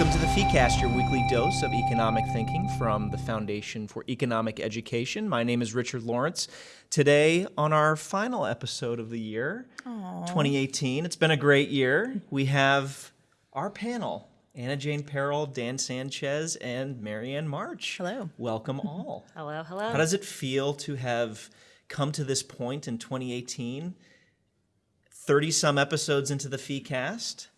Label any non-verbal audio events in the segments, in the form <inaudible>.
Welcome to the FeeCast, your weekly dose of economic thinking from the Foundation for Economic Education. My name is Richard Lawrence. Today, on our final episode of the year, 2018, it's been a great year. We have our panel Anna Jane Perrell, Dan Sanchez, and Marianne March. Hello. Welcome all. <laughs> Hello, hello. How does it feel to have come to this point in 2018? 30 some episodes into the FeeCast?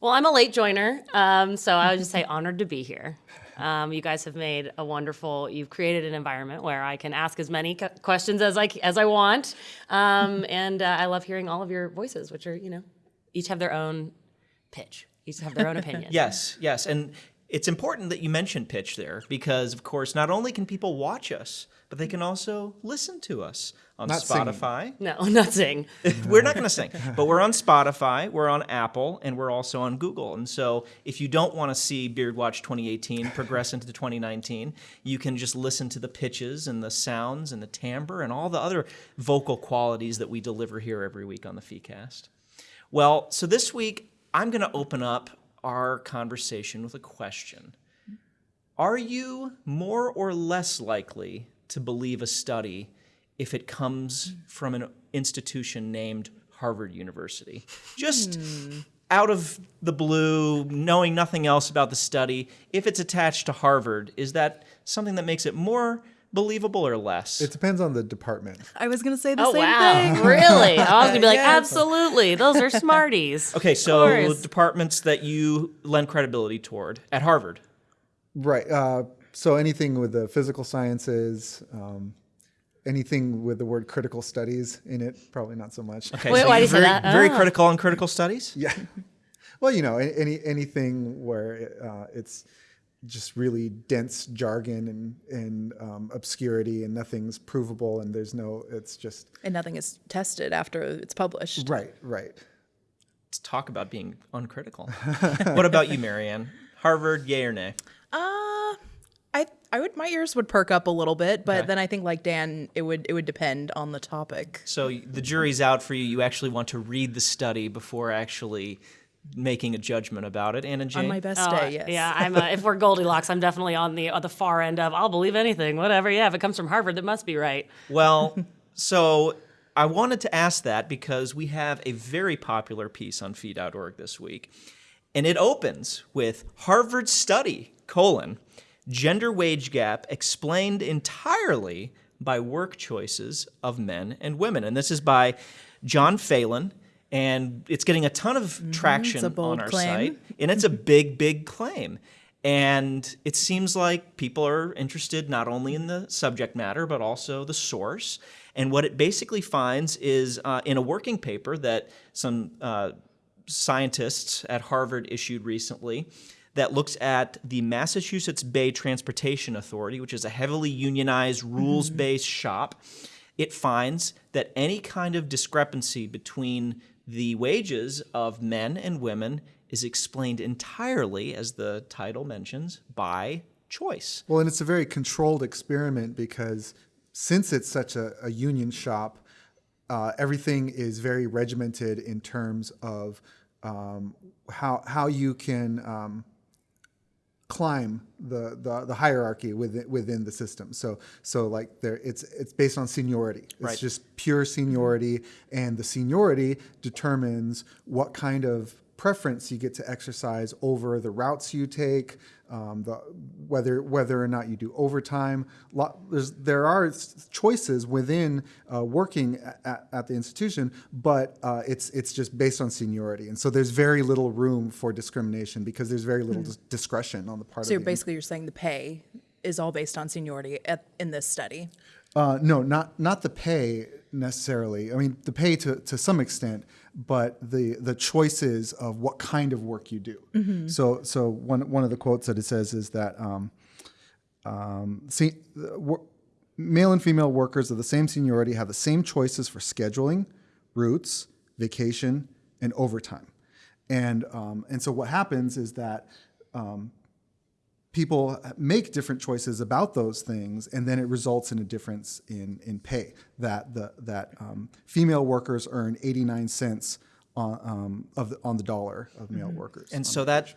Well, I'm a late joiner, um, so I would just say honored to be here. Um, you guys have made a wonderful. You've created an environment where I can ask as many questions as I as I want, um, and uh, I love hearing all of your voices, which are you know, each have their own pitch, each have their own opinion. <laughs> Yes, yes. And it's important that you mention pitch there because, of course, not only can people watch us, but they can also listen to us on Not singing. Spotify. No, <laughs> not sing. <laughs> we're not going to sing, but we're on Spotify, we're on Apple, and we're also on Google. And so if you don't want to see Beard Watch 2018 progress into 2019, you can just listen to the pitches and the sounds and the timbre and all the other vocal qualities that we deliver here every week on the FeeCast. Well, so this week, I'm going to open up our conversation with a question. Are you more or less likely to believe a study if it comes from an institution named Harvard University? Just out of the blue, knowing nothing else about the study, if it's attached to Harvard, is that something that makes it more believable or less? It depends on the department. I was gonna say the Oh same wow, thing. <laughs> really? I was gonna be like, <laughs> Yes. absolutely, those are smarties. <laughs> okay, so departments that you lend credibility toward at Harvard. Right. Uh, so anything with the physical sciences, um, anything with the word critical studies in it, probably not so much. Okay, Wait, so why do you're say very, that? very Oh. critical on critical studies? Yeah. <laughs> Well, you know, any anything where uh, it's just really dense jargon and and um, obscurity and nothing's provable and there's no. It's just And nothing is tested after it's published. right, right. Let's talk about being uncritical. <laughs> what about you, Marianne? Harvard, yay or nay? Uh I I would my ears would perk up a little bit, but Okay. then I think like Dan, it would it would depend on the topic. So the jury's out for you. You actually want to read the study before actually making a judgment about it. Anna Jane? On my best Oh, day, yes. Yeah, I'm. A, if we're Goldilocks, I'm definitely on the on the far end of I'll believe anything, whatever. Yeah, if it comes from Harvard, that must be right. Well, <laughs> so I wanted to ask that because we have a very popular piece on fee.org this week. And it opens with Harvard study, colon, gender wage gap explained entirely by work choices of men and women. And this is by John Phelan. And it's getting a ton of traction Mm-hmm. a on our claim. site. And it's a <laughs> big, big claim. And it seems like people are interested not only in the subject matter, but also the source. And what it basically finds is uh, in a working paper that some uh, scientists at Harvard issued recently that looks at the Massachusetts Bay Transportation Authority, which is a heavily unionized, rules based shop. It finds that any kind of discrepancy between the wages of men and women is explained entirely, as the title mentions, by choice. Well, and it's a very controlled experiment because since it's such a, a union shop, uh, everything is very regimented in terms of um, how how you can um, climb the, the the hierarchy within within the system. So so like there, it's it's based on seniority. It's Right. just pure seniority, and the seniority determines what kind of preference you get to exercise over the routes you take, um, the whether whether or not you do overtime. Lo- there's there are choices within uh, working at, at the institution, but uh, it's it's just based on seniority, and so there's very little room for discrimination because there's very little dis- discretion on the part Hmm. So of the basically you're saying the pay is all based on seniority at, in this study. Uh, no, not not the pay necessarily. I mean, the pay to, to some extent, but the the choices of what kind of work you do. So so one one of the quotes that it says is that um, um, see, the wor- male and female workers of the same seniority have the same choices for scheduling, routes, vacation, and overtime. And um, and so what happens is that um, people make different choices about those things, and then it results in a difference in, in pay. That the that um, female workers earn 89 cents on um, of the, on the dollar of male workers. And so that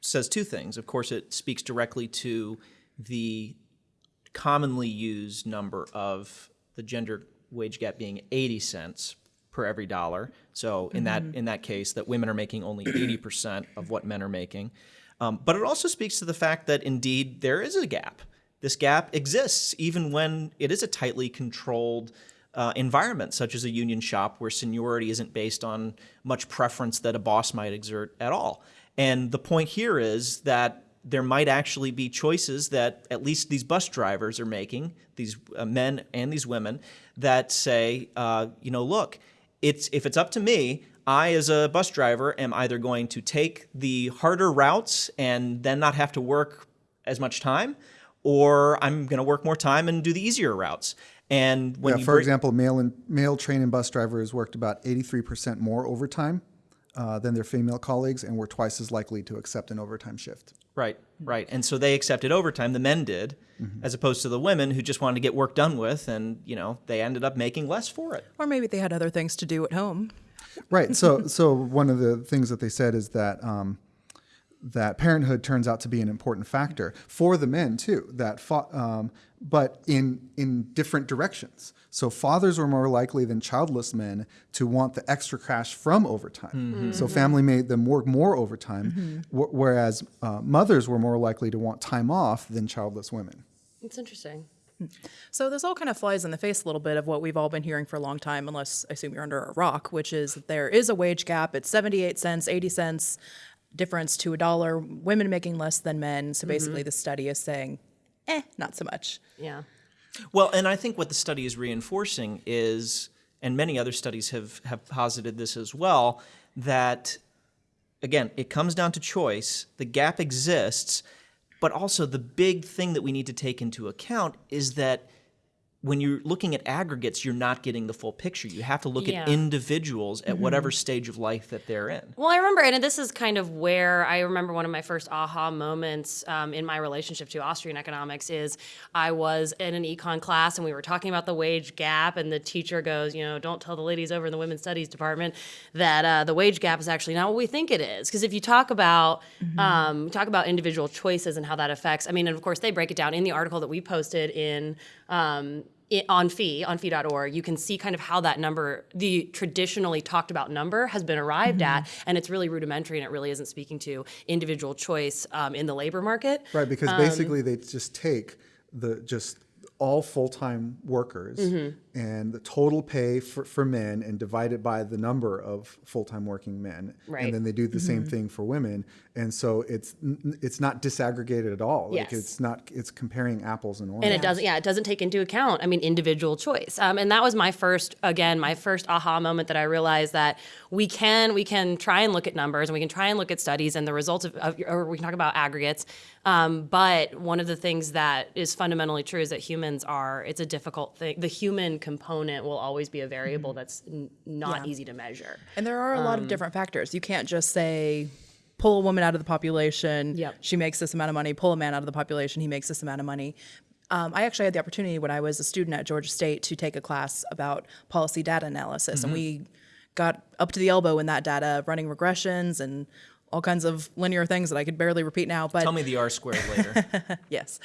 says two things. Of course, it speaks directly to the commonly used number of the gender wage gap being 80 cents per every dollar. So in that in that case, that women are making only 80% of what men are making. Um, but it also speaks to the fact that indeed there is a gap. This gap exists even when it is a tightly controlled uh, environment, such as a union shop, where seniority isn't based on much preference that a boss might exert at all. And the point here is that there might actually be choices that at least these bus drivers are making, these uh, men and these women, that say, uh, you know, look, it's if it's up to me, I as a bus driver am either going to take the harder routes and then not have to work as much time, or I'm going to work more time and do the easier routes. And when Yeah, you for example, male and male train and bus drivers worked about 83% more overtime uh, than their female colleagues and were twice as likely to accept an overtime shift. Right, right. And so they accepted overtime, the men did, as opposed to the women who just wanted to get work done with and, you know, they ended up making less for it. Or maybe they had other things to do at home. Right. So, so one of the things that they said is that um, that parenthood turns out to be an important factor for the men too. That, fa- um, but in in different directions. So fathers were more likely than childless men to want the extra cash from overtime. So family made them work more overtime, wh- whereas uh, mothers were more likely to want time off than childless women. It's interesting. So this all kind of flies in the face a little bit of what we've all been hearing for a long time, unless I assume you're under a rock, which is that there is a wage gap. It's 78 cents, 80 cents difference to a dollar, women making less than men. So basically the study is saying, eh, not so much. Yeah. Well, and I think what the study is reinforcing is, and many other studies have, have posited this as well, that again, it comes down to choice. The gap exists, but also the big thing that we need to take into account is that when you're looking at aggregates, you're not getting the full picture. You have to look Yeah. at individuals at whatever stage of life that they're in. Well, I remember, and this is kind of where I remember one of my first aha moments um, in my relationship to Austrian economics is I was in an econ class and we were talking about the wage gap, and the teacher goes, you know, don't tell the ladies over in the women's studies department that uh, the wage gap is actually not what we think it is. Because if you talk about um, talk about individual choices and how that affects, I mean, and of course they break it down in the article that we posted in. Um, i- on fee on fee.org you can see kind of how that number the traditionally talked about number has been arrived at and it's really rudimentary and it really isn't speaking to individual choice um, in the labor market. Right, because basically they just take the just all full-time workers and the total pay for, for men and divide it by the number of full-time working men. Right. and then they do the same thing for women and so it's it's not disaggregated at all. Like Yes. it's not it's comparing apples and oranges and it doesn't yeah it doesn't take into account i mean individual choice. Um, and that was my first again my first aha moment that i realized that we can we can try and look at numbers and we can try and look at studies and the results of, of or we can talk about aggregates. Um, but one of the things that is fundamentally true is that humans are it's a difficult thing. The human component will always be a variable that's n- not Yeah. easy to measure. And there are a lot of different factors. You can't just say, pull a woman out of the population, Yep. she makes this amount of money, pull a man out of the population, he makes this amount of money. Um, I actually had the opportunity when I was a student at Georgia State to take a class about policy data analysis, and we got up to the elbow in that data, running regressions and all kinds of linear things that I could barely repeat now. But Tell me the R squared later. <laughs> Yes.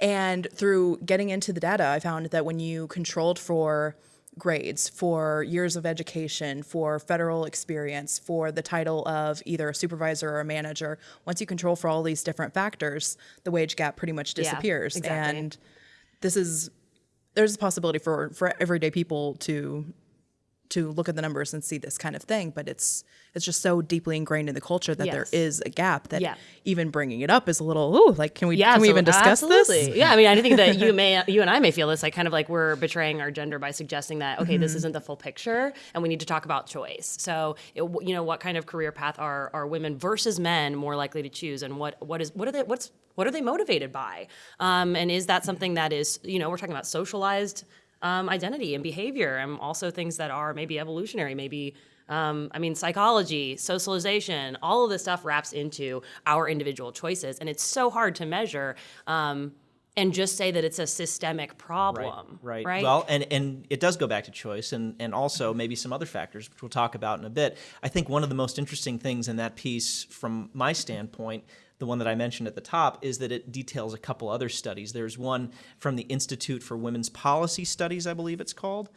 And through getting into the data, I found that when you controlled for grades, for years of education, for federal experience, for the title of either a supervisor or a manager, once you control for all these different factors, the wage gap pretty much Yeah, disappears. exactly. And this is there's a possibility for for everyday people to to look at the numbers and see this kind of thing, but it's it's just so deeply ingrained in the culture that there Yes. is a gap that Yeah. even bringing it up is a little ooh like can we Yeah, can we even discuss absolutely. this? Yeah, I mean, I think that you <laughs> may, you and I may feel this, like kind of like we're betraying our gender by suggesting that okay, Mm-hmm. this isn't the full picture, and we need to talk about choice. So, it, you know, what kind of career path are are women versus men more likely to choose, and what what is what are they what's what are they motivated by, um, and is that something that is you know we're talking about socialized um, identity and behavior, and also things that are maybe evolutionary, maybe. Um, I mean, psychology, socialization, all of this stuff wraps into our individual choices, and it's so hard to measure um, and just say that it's a systemic problem. Right. Right. Well, and and it does go back to choice, and and also maybe some other factors, which we'll talk about in a bit. I think one of the most interesting things in that piece, from my standpoint, the one that I mentioned at the top, is that it details a couple other studies. There's one from the Institute for Women's Policy Studies, I believe it's called.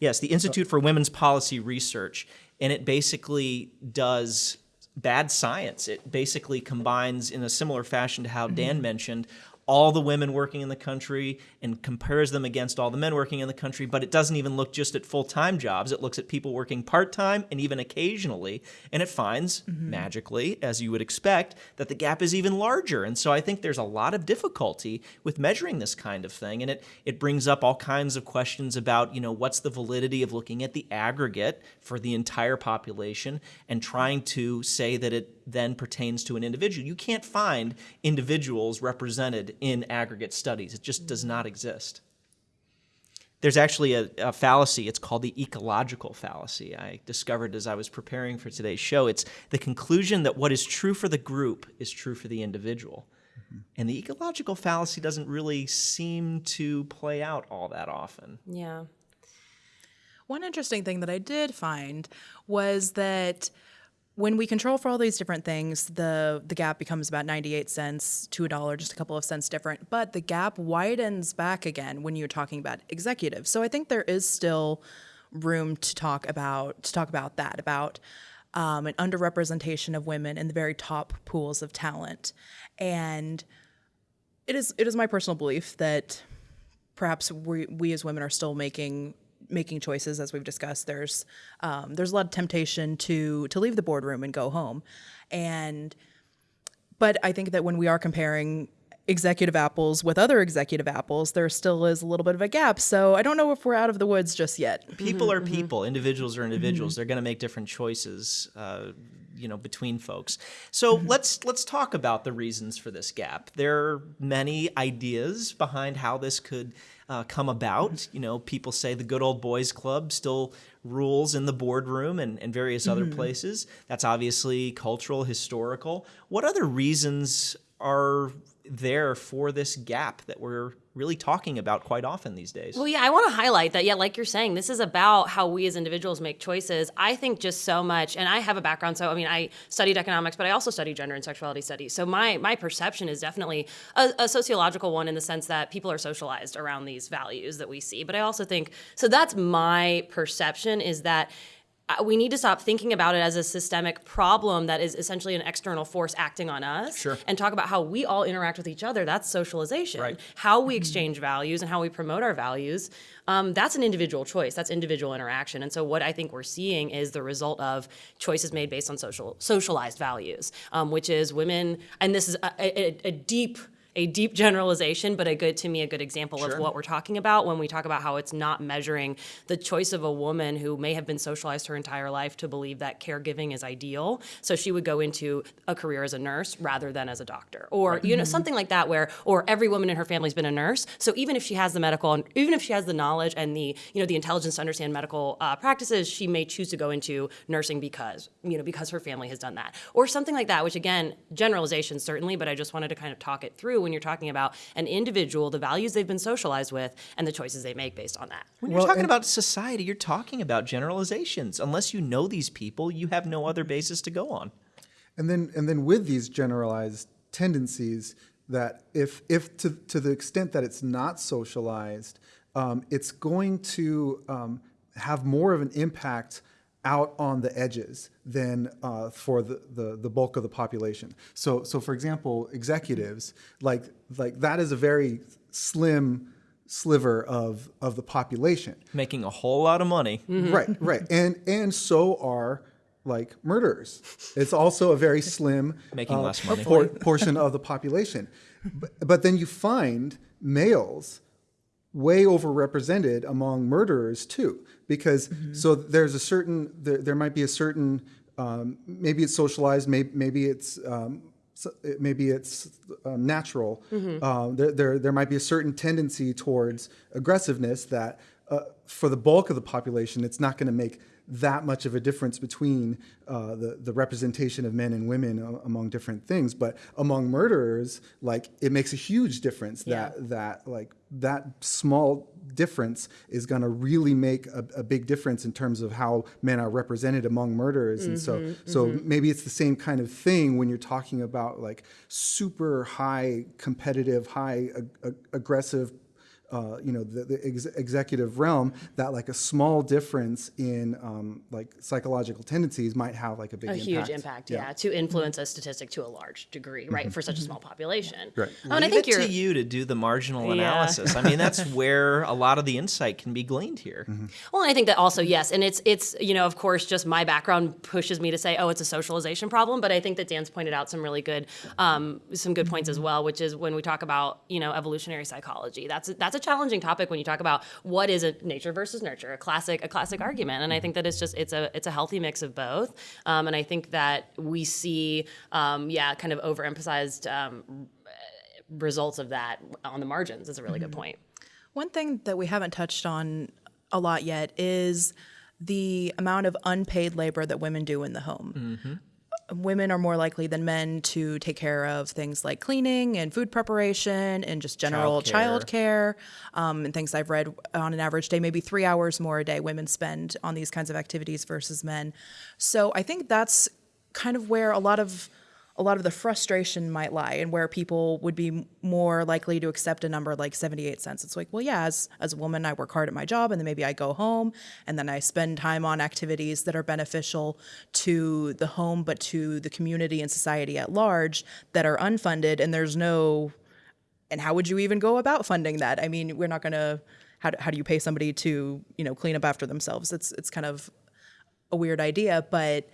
Yes, the Institute for Women's Policy Research, and it basically does bad science. It basically combines in a similar fashion to how mm-hmm. Dan mentioned all the women working in the country and compares them against all the men working in the country, but it doesn't even look just at full-time jobs. It looks at people working part-time and even occasionally, and it finds mm-hmm. magically, as you would expect, that the gap is even larger. And so I think there's a lot of difficulty with measuring this kind of thing, and it it brings up all kinds of questions about, you know, what's the validity of looking at the aggregate for the entire population and trying to say that it then pertains to an individual. You can't find individuals represented in aggregate studies. It just does not exist. There's actually a, a fallacy. It's called the ecological fallacy. I discovered as I was preparing for today's show. It's the conclusion that what is true for the group is true for the individual. Mm-hmm. And the ecological fallacy doesn't really seem to play out all that often. Yeah. One interesting thing that I did find was that when we control for all these different things, the the gap becomes about 98 cents to a dollar, just a couple of cents different. But the gap widens back again when you're talking about executives. So I think there is still room to talk about to talk about that about um, an underrepresentation of women in the very top pools of talent, and it is it is my personal belief that perhaps we, we as women are still making making choices as we've discussed there's um, there's a lot of temptation to to leave the boardroom and go home and but i think that when we are comparing executive apples with other executive apples there still is a little bit of a gap so i don't know if we're out of the woods just yet People are people. Individuals are individuals. They're going to make different choices, uh, you know, between folks. So let's let's talk about the reasons for this gap. There are many ideas behind how this could uh, come about. You know, people say the good old boys club still rules in the boardroom and, and various other places. That's obviously cultural, historical. What other reasons are there for this gap that we're really talking about quite often these days? Well, yeah, I want to highlight that. Yeah, like you're saying, this is about how we as individuals make choices. I think just so much, and I have a background. So, I mean, I studied economics, but I also studied gender and sexuality studies. So, my my perception is definitely a, a sociological one in the sense that people are socialized around these values that we see. But I also think so. That's my perception is that we need to stop thinking about it as a systemic problem that is essentially an external force acting on us Sure. and talk about how we all interact with each other that's socialization Right. how we exchange values and how we promote our values um, that's an individual choice that's individual interaction and so what i think we're seeing is the result of choices made based on social socialized values um, which is women and this is a, a, a deep a deep generalization, but a good to me a good example of what we're talking about when we talk about how it's not measuring the choice of a woman who may have been socialized her entire life to believe that caregiving is ideal. So she would go into a career as a nurse rather than as a doctor, or you know something like that. Where or every woman in her family's been a nurse. So even if she has the medical and even if she has the knowledge and the you know the intelligence to understand medical uh, practices, she may choose to go into nursing because you know because her family has done that, or something like that. Which again, generalization certainly, but I just wanted to kind of talk it through when you're talking about an individual, the values they've been socialized with, and the choices they make based on that. When you're Well, talking and- about society, you're talking about generalizations. Unless you know these people, you have no other basis to go on. And then and then with these generalized tendencies that if if to to the extent that it's not socialized, um, it's going to um, have more of an impact out on the edges than uh, for the, the the bulk of the population. So so for example, executives like like that is a very slim sliver of of the population. Making a whole lot of money. Right, right. And and so are like murderers. It's also a very slim <laughs> Making uh, less money. por- portion of the population. But, but then you find males way overrepresented among murderers too because so there's a certain there, there might be a certain um, maybe it's socialized maybe, maybe it's um, so- maybe it's um, natural. Uh, there, there there might be a certain tendency towards aggressiveness that uh, for the bulk of the population, it's not going to make that much of a difference between uh, the the representation of men and women a- among different things. But among murderers, like it makes a huge difference Yeah. that that like that small difference is going to really make a, a big difference in terms of how men are represented among murderers and so mm-hmm, so mm-hmm. maybe it's the same kind of thing when you're talking about like super high competitive high ag- aggressive uh, you know the, the ex- executive realm that like a small difference in um, like psychological tendencies might have like a big a impact. huge impact, yeah, to influence a statistic to a large degree, right, for such a small population. Right. Oh, and I Leave think it you're to you to do the marginal Yeah. analysis. I mean, that's <laughs> where a lot of the insight can be gleaned here. Well, and I think that also yes, and it's it's you know of course just my background pushes me to say oh it's a socialization problem, but I think that Dan's pointed out some really good um, some good points as well, which is when we talk about you know evolutionary psychology. That's that's a challenging topic when you talk about what is a nature versus nurture, a classic a classic argument, and I think that it's just it's a it's a healthy mix of both, um, and I think that we see um, yeah kind of overemphasized um, results of that on the margins is a really good point. One thing that we haven't touched on a lot yet is the amount of unpaid labor that women do in the home. Women are more likely than men to take care of things like cleaning and food preparation and just general child care, um, and things I've read on an average day, maybe three hours more a day women spend on these kinds of activities versus men. So I think that's kind of where a lot of a lot of the frustration might lie and where people would be more likely to accept a number like 78 cents. It's like, well, yeah, as, as a woman, I work hard at my job and then maybe I go home and then I spend time on activities that are beneficial to the home, but to the community and society at large that are unfunded. And there's no, and how would you even go about funding that? I mean, we're not going to, how, do- how do you pay somebody to, you know, clean up after themselves? It's, it's kind of a weird idea, but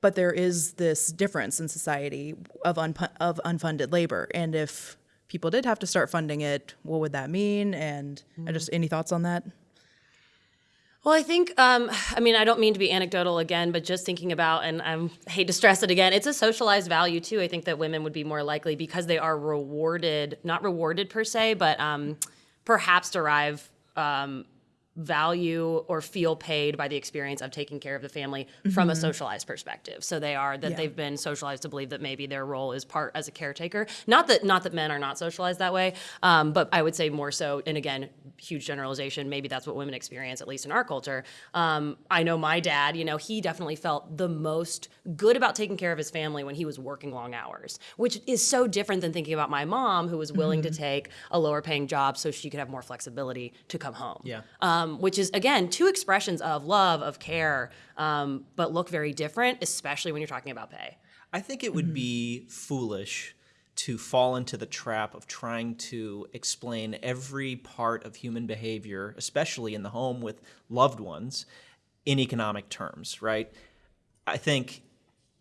but there is this difference in society of of unfunded labor, and if people did have to start funding it, what would that mean? And and just any thoughts on that? Well, I think, um, I mean, I don't mean to be anecdotal again, but just thinking about, and I hate to stress it again, it's a socialized value too. I think that women would be more likely because they are rewarded, not rewarded per se, but um, perhaps derive um, value or feel paid by the experience of taking care of the family from a socialized perspective. So they are that Yeah. they've been socialized to believe that maybe their role is part as a caretaker. Not that not that men are not socialized that way, um, but I would say more so. And again, huge generalization. Maybe that's what women experience, at least in our culture. Um, I know my dad. You know, he definitely felt the most good about taking care of his family when he was working long hours, which is so different than thinking about my mom, who was willing to take a lower paying job so she could have more flexibility to come home Yeah. um, Um, which is again two expressions of love of care um, but look very different especially when you're talking about pay. I think it would mm-hmm. be foolish to fall into the trap of trying to explain every part of human behavior, especially in the home with loved ones, in economic terms, right? I think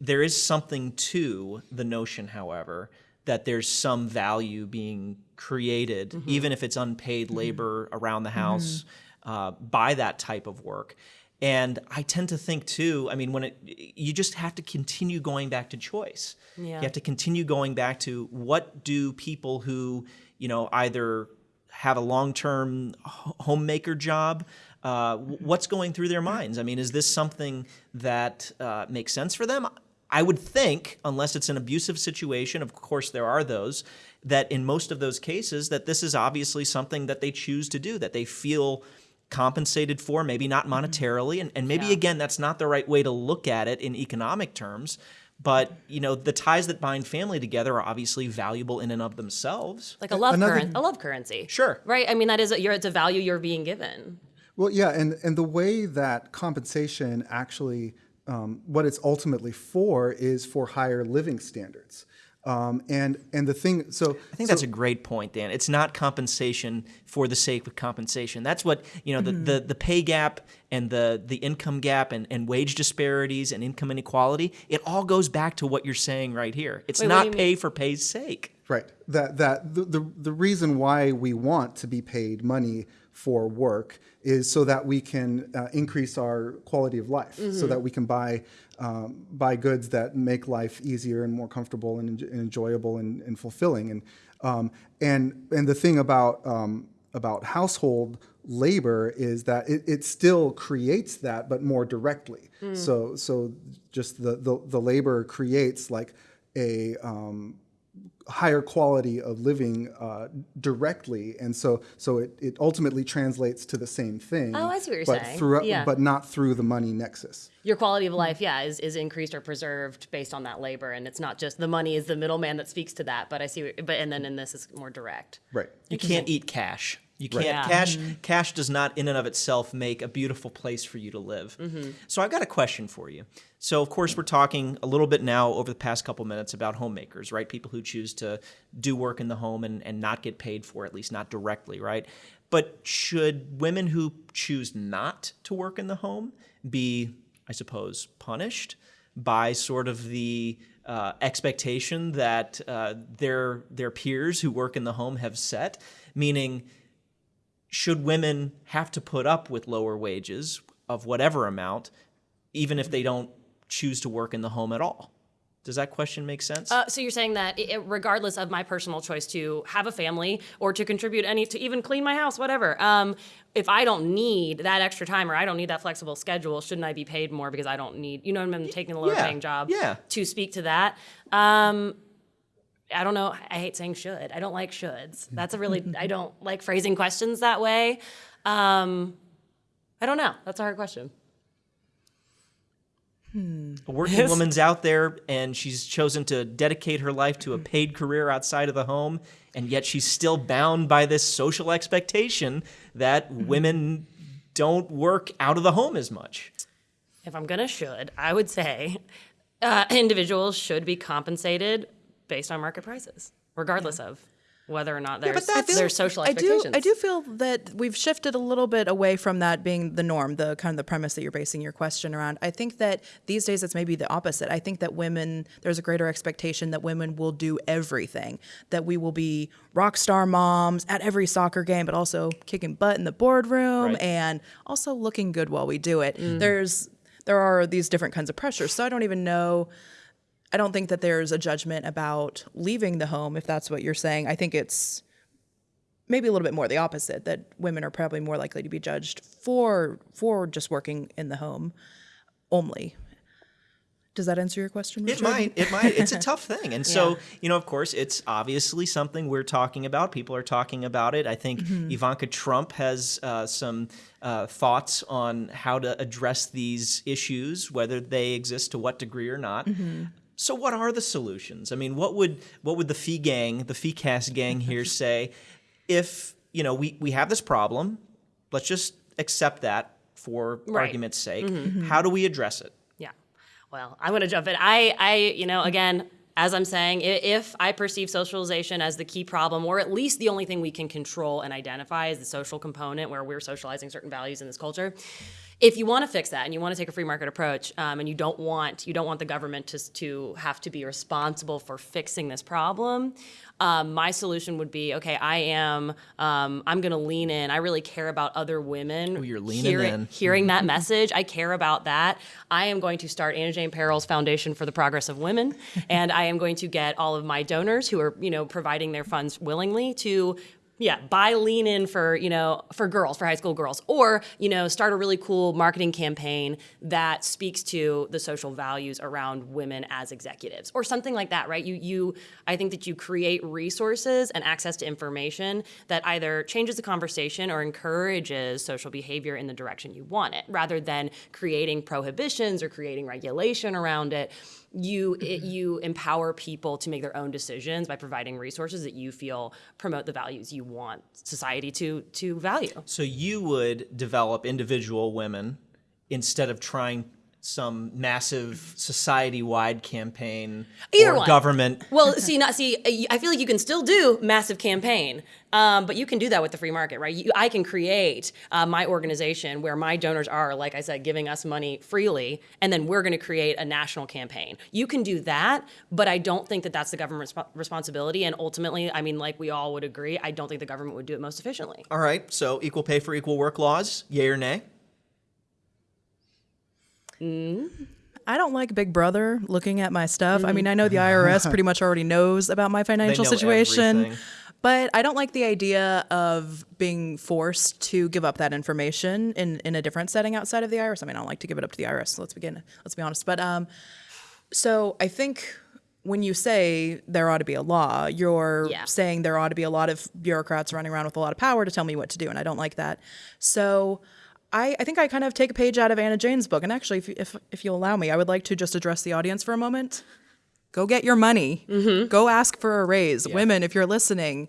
there is something to the notion, however, that there's some value being created, mm-hmm. even if it's unpaid mm-hmm. labor around the house uh, by that type of work. And I tend to think too. I mean, when it, you just have to continue going back to choice. Yeah. You have to continue going back to what do people who you know either have a long-term homemaker job. Uh, what's going through their minds? I mean, is this something that uh, makes sense for them? I would think, unless it's an abusive situation, of course there are those, that in most of those cases, that this is obviously something that they choose to do, that they feel compensated for, maybe not monetarily, and, and maybe Yeah. again that's not the right way to look at it in economic terms. But you know, the ties that bind family together are obviously valuable in and of themselves. like a love Another- current a love currency Sure. right i mean that is a, you're, it's a value you're being given Well, yeah, and, and the way that compensation actually, um, what it's ultimately for is for higher living standards. Um, and and the thing, so I think that's a great point, Dan. It's not compensation for the sake of compensation. That's what you know the, the, the pay gap and the the income gap and, and wage disparities and income inequality. It all goes back to what you're saying right here. It's Wait, not you pay for pay's sake. Right. That that the, the the reason why we want to be paid money for work is so that we can uh, increase our quality of life, so that we can buy um, buy goods that make life easier and more comfortable and, and enjoyable and, and fulfilling. And um, and and the thing about um, about household labor is that it, it still creates that, but more directly. So so just the, the the labor creates like a um, higher quality of living uh, directly, and so so it, it ultimately translates to the same thing. Oh, I see what you're but saying. Through, Yeah. but not through the money nexus. Your quality of life, yeah, is, is increased or preserved based on that labor, and it's not just the money is the middleman that speaks to that. But I see, what- but and then in this is more direct. Right. You can't eat cash. You can't Yeah. cash. Cash does not, in and of itself, make a beautiful place for you to live. So I've got a question for you. So of course we're talking a little bit now over the past couple minutes about homemakers, right? People who choose to do work in the home and, and not get paid for, it, at least not directly, right? But should women who choose not to work in the home be, I suppose, punished by sort of the uh, expectation that uh, their their peers who work in the home have set? Meaning, should women have to put up with lower wages of whatever amount, even if they don't choose to work in the home at all? Does that question make sense? Uh, so you're saying that it, regardless of my personal choice to have a family or to contribute any to even clean my house, whatever, um, if I don't need that extra time or I don't need that flexible schedule, shouldn't I be paid more because I don't need, you know, I'm taking a lower Yeah, paying job yeah. to speak to that? Um, I don't know. I hate saying should. I don't like shoulds. That's a really, <laughs> I don't like phrasing questions that way. Um, I don't know. That's a hard question. a working woman's out there and she's chosen to dedicate her life to a paid career outside of the home, and yet she's still bound by this social expectation that women don't work out of the home as much. if I'm gonna should, I would say uh, <laughs> individuals should be compensated based on market prices, regardless of whether or not there's, that's- there's social expectations. I do. I do feel that we've shifted a little bit away from that being the norm, the kind of the premise that you're basing your question around. I think that these days it's maybe the opposite. I think that women, there's a greater expectation that women will do everything, that we will be rock star moms at every soccer game, but also kicking butt in the boardroom Right. and also looking good while we do it. Mm. There's there are these different kinds of pressures. So I don't even know. I don't think that there's a judgment about leaving the home, if that's what you're saying. I think it's maybe a little bit more the opposite that women are probably more likely to be judged for for just working in the home only. Does that answer your question? It Richard? might. It might. It's a <laughs> tough thing. And so, you know, of course, it's obviously something we're talking about. People are talking about it. I think Ivanka Trump has uh, some uh, thoughts on how to address these issues, whether they exist to what degree or not. So, what are the solutions? I mean, what would what would the Fee Gang, the Fee Cast gang here <laughs> say if you know we we have this problem? Let's just accept that for Right. argument's sake. Mm-hmm. Mm-hmm. How do we address it? Yeah. Well, I'm going to jump in. I, I, you know, again, as I'm saying, if I perceive socialization as the key problem, or at least the only thing we can control and identify is the social component where we're socializing certain values in this culture. If you want to fix that and you want to take a free market approach, um, and you don't want you don't want the government to to have to be responsible for fixing this problem, um, my solution would be okay. I am um, I'm going to lean in. I really care about other women. Oh, you're leaning hearing- in. hearing that <laughs> message. I care about that. I am going to start Anna Jane Perrell's Foundation for the Progress of Women, <laughs> and I am going to get all of my donors who are, you know, providing their funds willingly to yeah, buy lean in for, you know, for girls, for high school girls, or, you know, start a really cool marketing campaign that speaks to the social values around women as executives or something like that, right? You you I think that you create resources and access to information that either changes the conversation or encourages social behavior in the direction you want it rather than creating prohibitions or creating regulation around it you it, mm-hmm. you empower people to make their own decisions by providing resources that you feel promote the values you want society to to value. So you would develop individual women instead of trying some massive society-wide campaign Either or one. government. Well, see, not see. I feel like you can still do massive campaign, um, but you can do that with the free market, right? You, I can create uh, my organization where my donors are, like I said, giving us money freely, and then we're going to create a national campaign. You can do that, but I don't think that that's the government's resp- responsibility. And ultimately, I mean, like we all would agree, I don't think the government would do it most efficiently. All right, so equal pay for equal work laws, yay or nay? I don't like Big Brother looking at my stuff. I mean, I know the IRS <laughs> pretty much already knows about my financial situation, everything. But I don't like the idea of being forced to give up that information in, in a different setting outside of the IRS. I mean, I don't like to give it up to the IRS. Let's begin. Let's be honest. But um, so I think when you say there ought to be a law, you're Yeah. saying there ought to be a lot of bureaucrats running around with a lot of power to tell me what to do, and I don't like that. So. I, I think I kind of take a page out of Anna Jane's book, and actually, if, if if you'll allow me, I would like to just address the audience for a moment. Go get your money. Mm-hmm. Go ask for a raise. Women, if you're listening,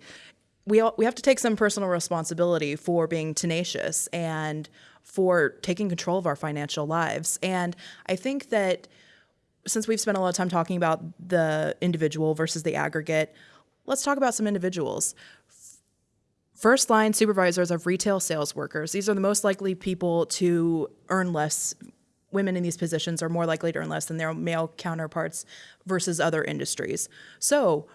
we all, we have to take some personal responsibility for being tenacious and for taking control of our financial lives. And I think that since we've spent a lot of time talking about the individual versus the aggregate, let's talk about some individuals. First line supervisors of retail sales workers. These are the most likely people to earn less. Women in these positions are more likely to earn less than their male counterparts versus other industries. So,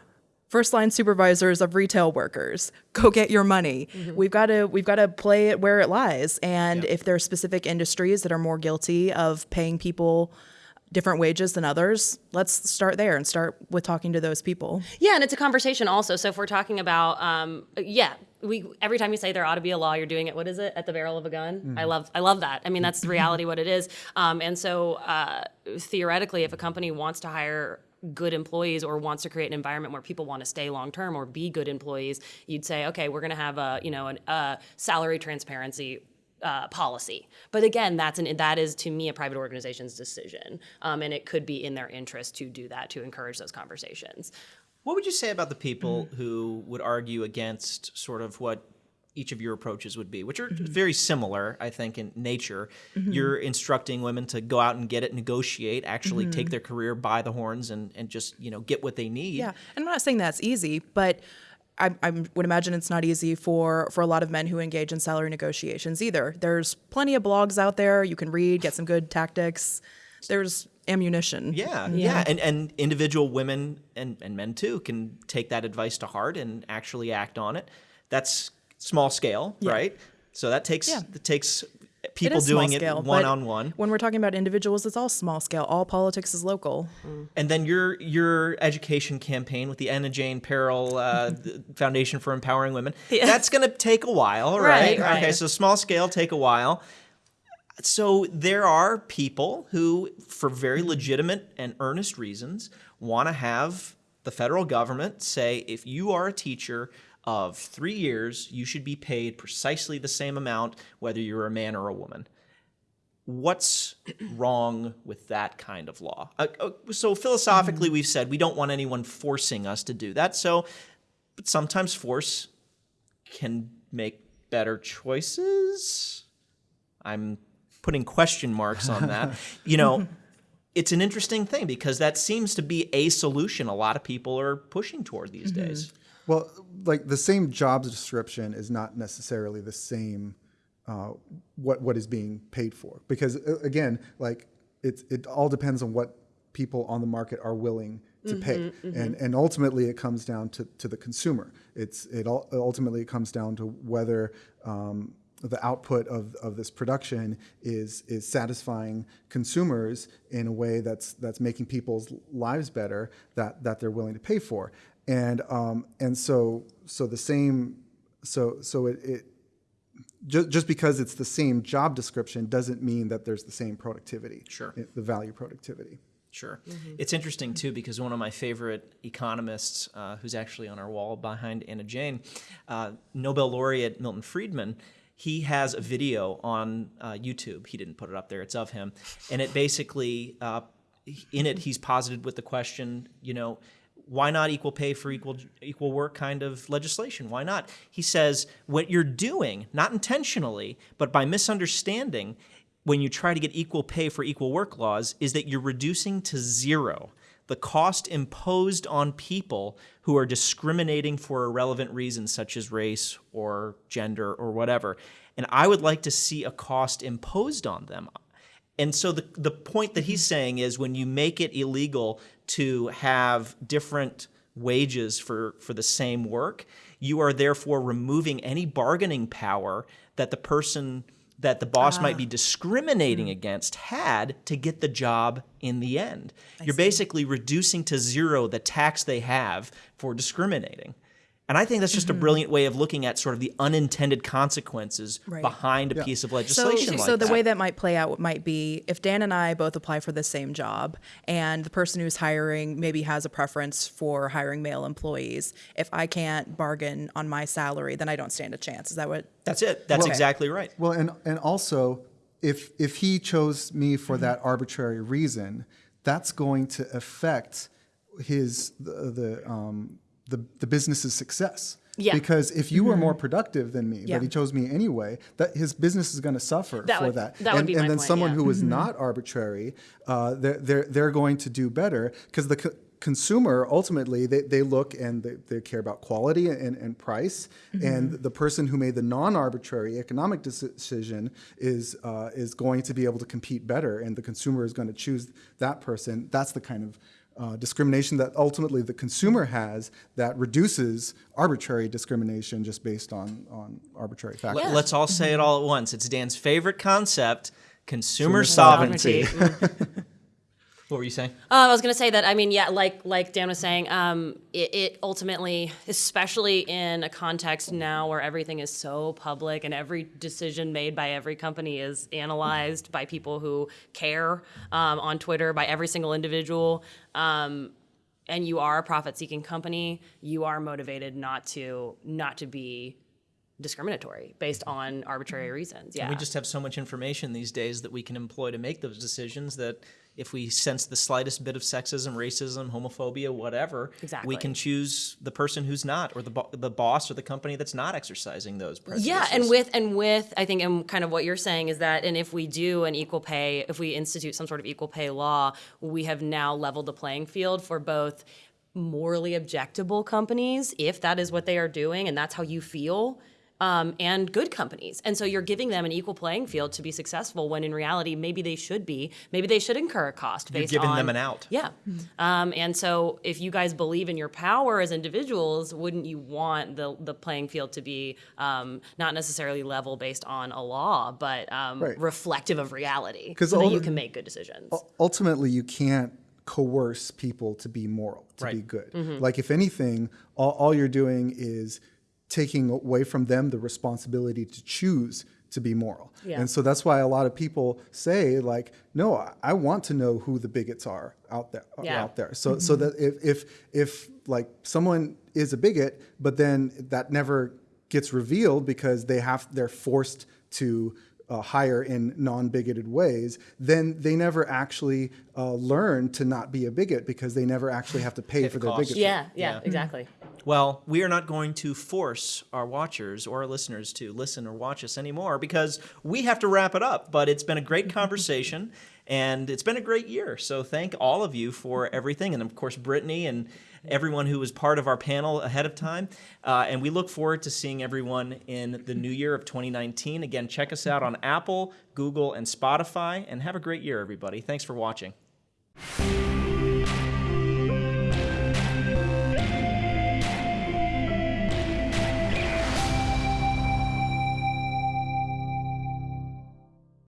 first line supervisors of retail workers, go get your money. Mm-hmm. We've got to we've got to play it where it lies. And if there are specific industries that are more guilty of paying people different wages than others, let's start there and start with talking to those people. Yeah, and it's a conversation also. So if we're talking about, um, yeah, we every time you say there ought to be a law, you're doing it. What is it at the barrel of a gun? I love, I love that. I mean, that's the reality what it is. Um, and so uh, theoretically, if a company wants to hire good employees or wants to create an environment where people want to stay long term or be good employees, you'd say, okay, we're going to have a you know an, a salary transparency uh, policy. But again, that's an that is to me a private organization's decision, um, and it could be in their interest to do that to encourage those conversations. What would you say about the people who would argue against sort of what each of your approaches would be, which are very similar, I think, in nature? You're instructing women to go out and get it, negotiate, actually take their career by the horns, and and just you know get what they need. Yeah, and I'm not saying that's easy, but I, I would imagine it's not easy for for a lot of men who engage in salary negotiations either. There's plenty of blogs out there you can read, get some good tactics. There's ammunition. Yeah, yeah, and and individual women and, and men too can take that advice to heart and actually act on it. That's small scale, right? So that takes Yeah. it takes It people small doing scale, it one on one. When we're talking about individuals, it's all small scale. All politics is local. And then your your education campaign with the Anna Jane Perrell uh, <laughs> Foundation for Empowering Women. That's going to take a while, right? Right, right. Okay, so small scale take a while. So there are people who, for very legitimate and earnest reasons, want to have the federal government say, if you are a teacher of three years, you should be paid precisely the same amount, whether you're a man or a woman what's wrong with that kind of law? Uh, uh, so philosophically, we've said we don't want anyone forcing us to do that. So, but sometimes force can make better choices. I'm putting question marks on that. <laughs> you know, it's an interesting thing because that seems to be a solution a lot of people are pushing toward these days. Well, like the same job description is not necessarily the same uh, what what is being paid for. Because uh, again, like it it all depends on what people on the market are willing to pay, and and ultimately it comes down to, to the consumer. It's it ul- ultimately it comes down to whether um, the output of, of this production is is satisfying consumers in a way that's that's making people's lives better that that they're willing to pay for and um, and so so the same so so it, it just, just because it's the same job description doesn't mean that there's the same productivity Sure. the value productivity Sure. It's interesting too because one of my favorite economists, uh, who's actually on our wall behind Anna Jane, uh, Nobel laureate Milton Friedman, he has a video on uh, YouTube. He didn't put it up there; it's of him, and it basically, uh, in it, he's posited with the question, you know. Why not equal pay for equal equal work kind of legislation? Why not? He says what you're doing, not intentionally, but by misunderstanding, when you try to get equal pay for equal work laws is that you're reducing to zero the cost imposed on people who are discriminating for irrelevant reasons such as race or gender or whatever. And I would like to see a cost imposed on them. And so the, the point that he's mm-hmm. saying is when you make it illegal to have different wages for, for the same work, you are therefore removing any bargaining power that the person that the boss might be ah. discriminating mm. against had to get the job in the end. You're basically reducing to zero the tax they have for discriminating. And I think that's just a brilliant way of looking at sort of the unintended consequences Right. behind a piece of So, legislation like so the that. way that might play out might be if Dan and I both apply for the same job, and the person who's hiring maybe has a preference for hiring male employees. If I can't bargain on my salary, then I don't stand a chance. Is that what? That's it. That's Well- exactly right. Well, and and also, if if he chose me for Mm-hmm. that arbitrary reason, that's going to affect his the the um, the, the business's success. Yeah. Because if you were more productive than me, Mm-hmm. Yeah. but he chose me anyway, that his business is going to suffer That for would- that. that would and, be and then point, someone yeah. who was Mm-hmm. not arbitrary, uh, they're, they're they're going to do better because the. co- Consumer ultimately they, they look and they, they care about quality and, and price and the person who made the non-arbitrary economic decision is uh, is going to be able to compete better and the consumer is going to choose that person that's the kind of uh, discrimination that ultimately the consumer has that reduces arbitrary discrimination just based on on arbitrary factors. Yeah. Let's all say it all at once. It's Dan's favorite concept consumer Sovereignty. sovereignty. <laughs> What were you saying? Uh, I was going to say that. I mean, yeah, like like Dan was saying, um, it, it ultimately, especially in a context now where everything is so public and every decision made by every company is analyzed by people who care um, on Twitter by every single individual. Um, and you are a profit-seeking company, you are motivated not to not to be discriminatory based on arbitrary reasons. Yeah. We just have so much information these days that we can employ to make those decisions that if we sense the slightest bit of sexism, racism, homophobia, whatever, Exactly. we can choose the person who's not, or the bo- the boss or the company that's not exercising those prejudices. Yeah, and with and with I think and kind of what you're saying is that and if we do an equal pay, if we institute some sort of equal pay law, we have now leveled the playing field for both morally objectable companies, if that is what they are doing and that's how you feel. Um, and good companies. And so you're giving them an equal playing field to be successful when in reality, maybe they should be. Maybe they should incur a cost You're giving on. them an out. Yeah. Um, and so if you guys believe in your power as individuals, wouldn't you want the, the playing field to be um, not necessarily level based on a law, but um, Right. reflective of reality 'Cause so that you can make good decisions? ultimately you can't coerce people to be moral to be good Mm-hmm. like if anything all, all you're doing is taking away from them the responsibility to choose to be moral Yeah. and so that's why a lot of people say like no I- i want to know who the bigots are out there uh, Yeah. out there so so mm-hmm. that if if if like someone is a bigot but then that never gets revealed because they have they're forced to uh, hire in non-bigoted ways, then they never actually uh, learn to not be a bigot because they never actually have to pay, Pay for the their bigotry. yeah, yeah, Yeah. exactly. Well, we are not going to force our watchers or our listeners to listen or watch us anymore because we have to wrap it up. But it's been a great conversation <laughs> and it's been a great year. So thank all of you for everything. And of course, Brittany and everyone who was part of our panel ahead of time. Uh, and we look forward to seeing everyone in the new year of 2019. Again, check us out on Apple, Google, and Spotify. And have a great year, everybody. Thanks for watching.